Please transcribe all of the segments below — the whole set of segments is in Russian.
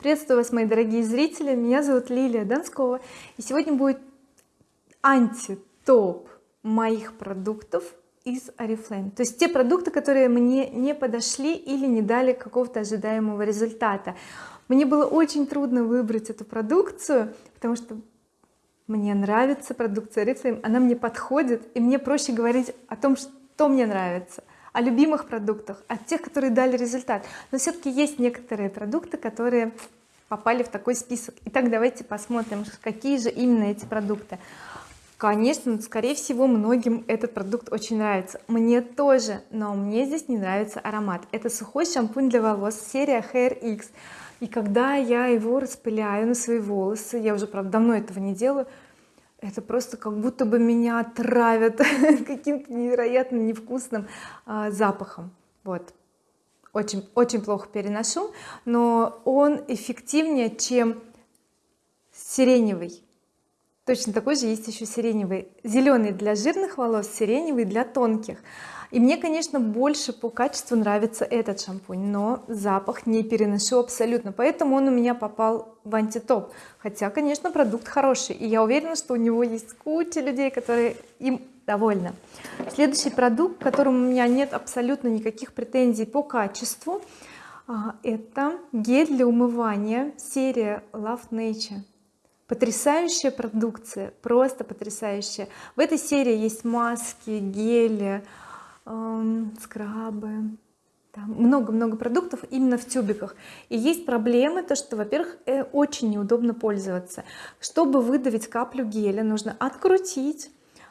приветствую вас мои дорогие зрители. Меня зовут Лилия Донскова и сегодня будет анти-топ моих продуктов из oriflame. То есть те продукты которые мне не подошли или не дали какого-то ожидаемого результата. Мне было очень трудно выбрать эту продукцию потому что мне нравится продукция oriflame. Она мне подходит и мне проще говорить о том что мне нравится о любимых продуктах от тех которые дали результат. Но все-таки есть некоторые продукты которые попали в такой список. Итак давайте посмотрим какие же именно эти продукты. Конечно скорее всего многим этот продукт очень нравится. Мне тоже но мне здесь не нравится аромат. Это сухой шампунь для волос серия Hair X. И когда я его распыляю на свои волосы я уже правда давно этого не делаю это просто как будто бы меня травят каким-то невероятно невкусным а, запахом. Вот. Очень очень плохо переношу но он эффективнее чем сиреневый точно такой же есть еще сиреневый. Зеленый для жирных волос сиреневый для тонких. И мне конечно больше по качеству нравится этот шампунь но запах не переношу абсолютно. Поэтому он у меня попал в антитоп. Хотя конечно продукт хороший. И я уверена что у него есть куча людей которые им довольны. Следующий продукт к которому у меня нет абсолютно никаких претензий по качеству а, это гель для умывания. Серия Love Nature потрясающая продукция просто потрясающая. В этой серии есть маски гели эм, скрабы. Много-много продуктов именно в тюбиках. И есть проблемы то что во-первых э, очень неудобно пользоваться. Чтобы выдавить каплю геля нужно открутить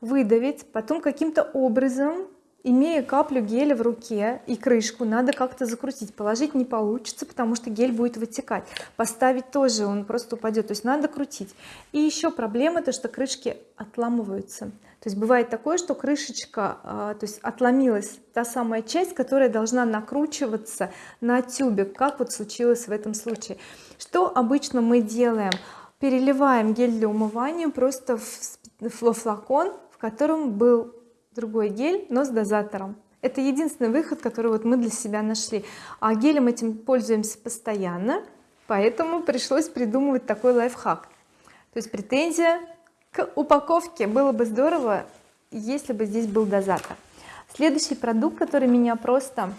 выдавить потом каким-то образом имея каплю геля в руке и крышку надо как-то закрутить. Положить не получится потому что гель будет вытекать. Поставить тоже он просто упадет. То есть надо крутить. И еще проблема то что крышки отламываются. То есть бывает такое что крышечка а, то есть отломилась та самая часть которая должна накручиваться на тюбик как вот случилось в этом случае. Что обычно мы делаем? Переливаем гель для умывания просто в флакон в котором был другой гель но с дозатором. Это единственный выход который вот мы для себя нашли. А гелем этим пользуемся постоянно поэтому пришлось придумывать такой лайфхак. То есть претензия к упаковке. Было бы здорово если бы здесь был дозатор. Следующий продукт который меня просто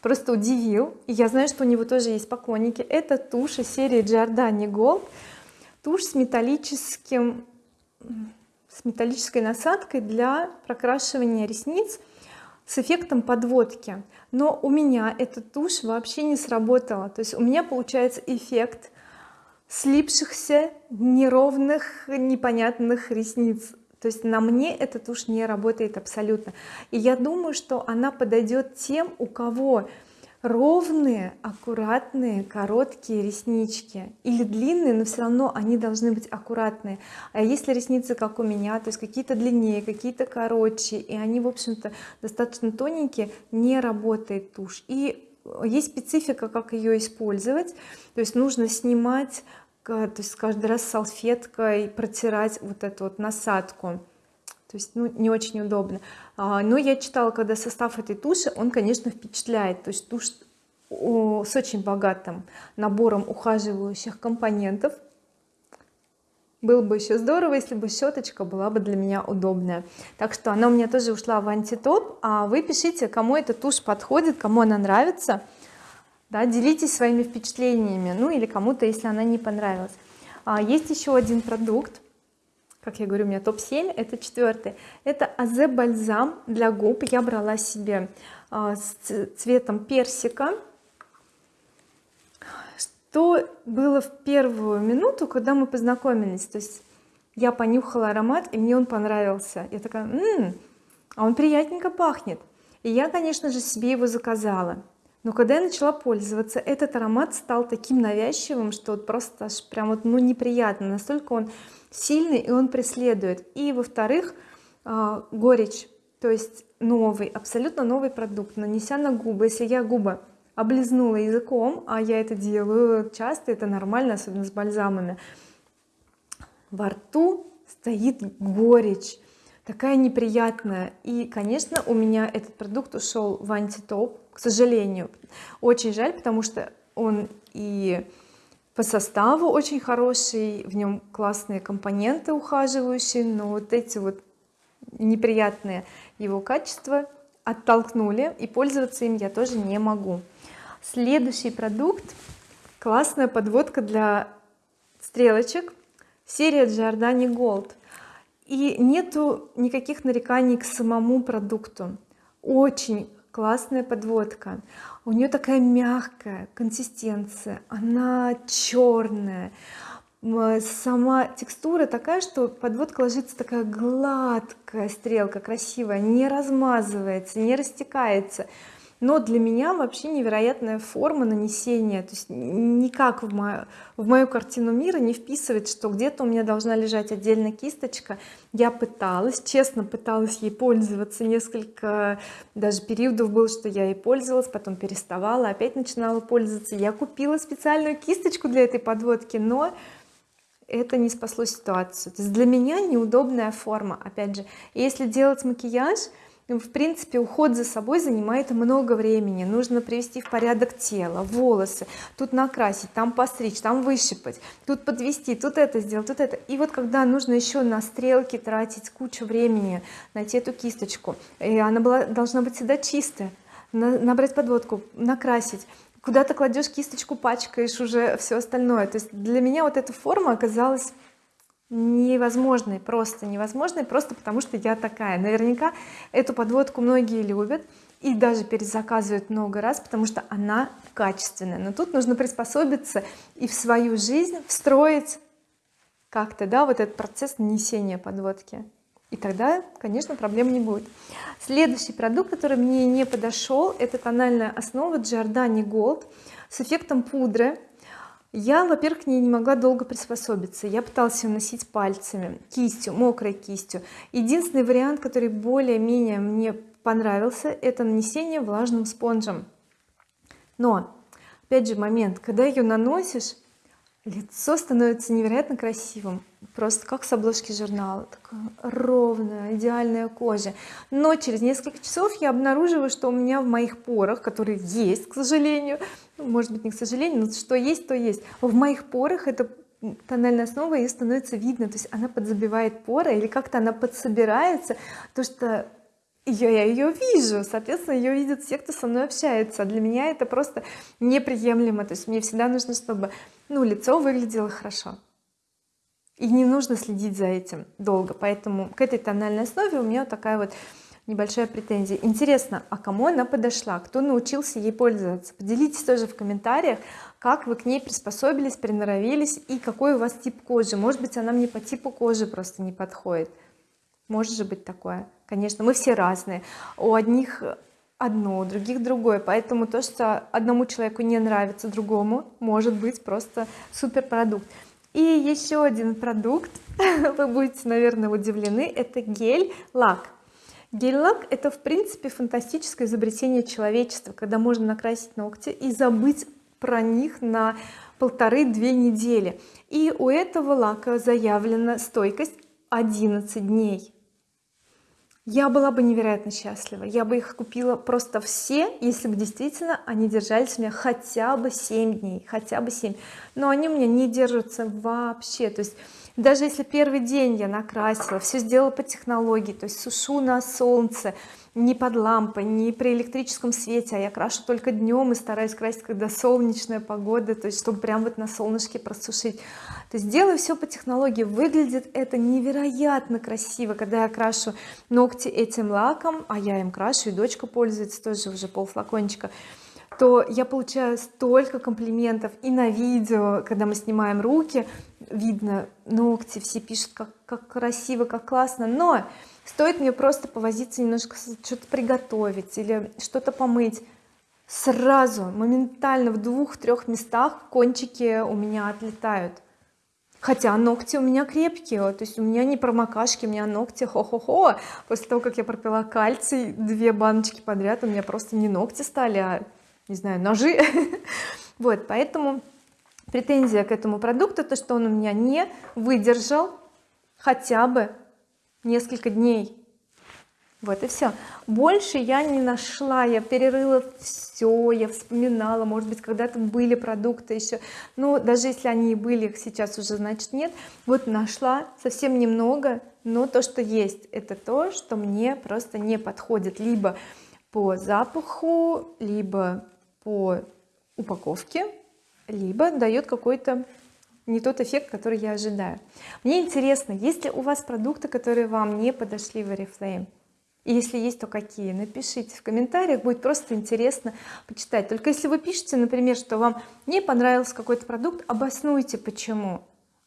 просто удивил и я знаю что у него тоже есть поклонники это тушь из серии Giordani Gold. Тушь с металлическим с металлической насадкой для прокрашивания ресниц с эффектом подводки. Но у меня эта тушь вообще не сработала. То есть у меня получается эффект слипшихся неровных непонятных ресниц. То есть на мне эта тушь не работает абсолютно. И я думаю что она подойдет тем у кого ровные аккуратные короткие реснички. Или длинные но все равно они должны быть аккуратные. А если ресницы как у меня то есть какие-то длиннее какие-то короче и они в общем-то достаточно тоненькие не работает тушь. И есть специфика как ее использовать. То есть нужно снимать то есть каждый раз салфеткой протирать вот эту вот насадку то есть ну не очень удобно. А, но я читала когда состав этой туши он конечно впечатляет. То есть тушь с очень богатым набором ухаживающих компонентов. Было бы еще здорово если бы щеточка была бы для меня удобная. Так что она у меня тоже ушла в антитоп а вы пишите кому эта тушь подходит кому она нравится. Да, делитесь своими впечатлениями ну или кому-то если она не понравилась. А, есть еще один продукт как я говорю у меня топ-7 это четвертый это азе бальзам для губ. Я брала себе а, с цветом персика. Что было в первую минуту когда мы познакомились? То есть я понюхала аромат и мне он понравился. Я такая М -м, а он приятненько пахнет и я конечно же себе его заказала. Но когда я начала пользоваться этот аромат стал таким навязчивым что вот просто аж прям вот ну неприятно. Настолько он сильный и он преследует. И во-вторых а, горечь то есть новый абсолютно новый продукт нанеся на губы. Если я губы облизнула языком а я это делаю часто это нормально особенно с бальзамами во рту стоит горечь такая неприятная. И конечно у меня этот продукт ушел в антитоп к сожалению. Очень жаль потому что он и по составу очень хороший в нем классные компоненты ухаживающие но вот эти вот неприятные его качества оттолкнули и пользоваться им я тоже не могу. Следующий продукт классная подводка для стрелочек серия Giordani Gold. И нету никаких нареканий к самому продукту. Очень классная подводка. У нее такая мягкая консистенция она черная. Сама текстура такая что подводка ложится такая гладкая стрелка красивая не размазывается не растекается но для меня вообще невероятная форма нанесения. То есть никак в мою, в мою картину мира не вписывает что где-то у меня должна лежать отдельно кисточка. Я пыталась честно пыталась ей пользоваться. Несколько даже периодов был что я ей пользовалась потом переставала опять начинала пользоваться. Я купила специальную кисточку для этой подводки но это не спасло ситуацию. То есть для меня неудобная форма. Опять же если делать макияж в принципе уход за собой занимает много времени. Нужно привести в порядок тело волосы тут накрасить там постричь там выщипать тут подвести тут это сделать тут это. И вот когда нужно еще на стрелки тратить кучу времени найти эту кисточку и она была должна быть всегда чистая набрать подводку накрасить. Куда то кладешь кисточку пачкаешь уже все остальное. То есть для меня вот эта форма оказалась невозможной просто невозможной просто потому что я такая. Наверняка эту подводку многие любят и даже перезаказывают много раз потому что она качественная. Но тут нужно приспособиться и в свою жизнь встроить как-то да вот этот процесс нанесения подводки. И тогда конечно проблем не будет. Следующий продукт который мне не подошел это тональная основа Giordani Gold с эффектом пудры я во-первых к ней не могла долго приспособиться. Я пыталась ее носить пальцами кистью мокрой кистью. Единственный вариант который более-менее мне понравился это нанесение влажным спонжем. Но опять же момент. Когда ее наносишь лицо становится невероятно красивым. Просто как с обложки журнала. Такая ровная идеальная кожа. Но через несколько часов я обнаруживаю что у меня в моих порах которые есть к сожалению ну, может быть не к сожалению но что есть то есть. В моих порах это тональная основа и становится видно. То есть она подзабивает поры или как-то она подсобирается. То что я, я ее вижу. Соответственно ее видят все кто со мной общается. А для меня это просто неприемлемо. То есть мне всегда нужно чтобы ну лицо выглядело хорошо. И не нужно следить за этим долго. Поэтому к этой тональной основе у меня вот такая вот небольшая претензия. Интересно а кому она подошла? Кто научился ей пользоваться? Поделитесь тоже в комментариях как вы к ней приспособились приноровились и какой у вас тип кожи. Может быть она мне по типу кожи просто не подходит. Может же быть такое. Конечно мы все разные. У одних одно у других другое. Поэтому то что одному человеку не нравится другому может быть просто супер продукт и еще один продукт. Вы будете наверное удивлены. Это гель лак гель-лак это в принципе фантастическое изобретение человечества когда можно накрасить ногти и забыть про них на полторы-две недели. И у этого лака заявлена стойкость 11 дней я была бы невероятно счастлива. Я бы их купила просто все если бы действительно они держались у меня хотя бы 7 дней хотя бы 7 но они у меня не держатся вообще. То есть даже если первый день я накрасила все сделала по технологии то есть сушу на солнце не под лампой не при электрическом свете а я крашу только днем и стараюсь красить когда солнечная погода то есть чтобы прям вот на солнышке просушить то есть делаю все по технологии. Выглядит это невероятно красиво когда я крашу ногти этим лаком а я им крашу и дочка пользуется тоже уже пол флакончика то я получаю столько комплиментов и на видео когда мы снимаем руки видно ногти все пишут как, как красиво как классно. Но стоит мне просто повозиться немножко что-то приготовить или что-то помыть. Сразу моментально в двух-трех местах кончики у меня отлетают хотя ногти у меня крепкие то есть у меня не промокашки у меня ногти хо-хо-хо. После того как я пропила кальций две баночки подряд у меня просто не ногти стали а не знаю ножи. Вот поэтому претензия к этому продукту то что он у меня не выдержал хотя бы несколько дней вот и все больше я не нашла я перерыла все я вспоминала может быть когда-то были продукты еще но даже если они и были их сейчас уже значит нет. Вот нашла совсем немного но то что есть это то что мне просто не подходит. Либо по запаху либо по упаковке либо дает какой-то не тот эффект который я ожидаю. Мне интересно есть ли у вас продукты которые вам не подошли в oriflame и если есть то какие? Напишите в комментариях будет просто интересно почитать. Только если вы пишете например что вам не понравился какой-то продукт обоснуйте почему.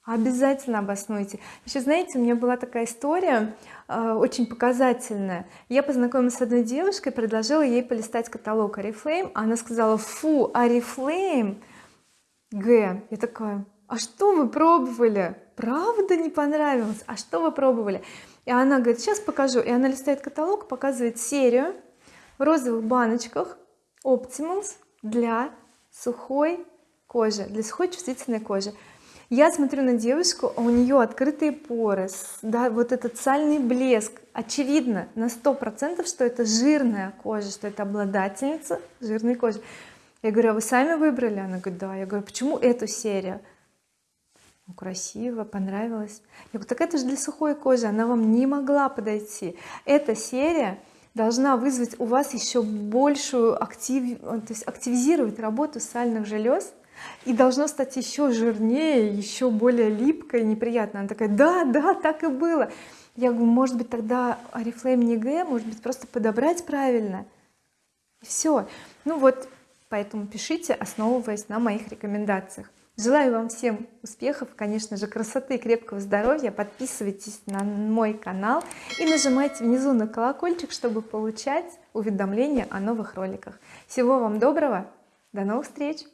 Обязательно обоснуйте. Еще знаете у меня была такая история э, очень показательная. Я познакомилась с одной девушкой предложила ей полистать каталог oriflame. Она сказала фу oriflame г я такая а что вы пробовали? Правда не понравилось? А что вы пробовали и она говорит сейчас покажу и она листает каталог показывает серию в розовых баночках Optimals для сухой кожи для сухой чувствительной кожи. Я смотрю на девушку а у нее открытые поры да вот этот сальный блеск. Очевидно на сто процентов что это жирная кожа что это обладательница жирной кожи. Я говорю а вы сами выбрали? Она говорит да я говорю почему эту серию красиво понравилось. Я говорю так это же для сухой кожи она вам не могла подойти эта серия должна вызвать у вас еще большую актив то есть активизировать работу сальных желез и должно стать еще жирнее еще более липкой неприятно она такая да да так и было я говорю может быть тогда oriflame не г может быть просто подобрать правильно? И все ну вот поэтому пишите основываясь на моих рекомендациях желаю вам всем успехов конечно же красоты крепкого здоровья. Подписывайтесь на мой канал и нажимайте внизу на колокольчик чтобы получать уведомления о новых роликах. Всего вам доброго до новых встреч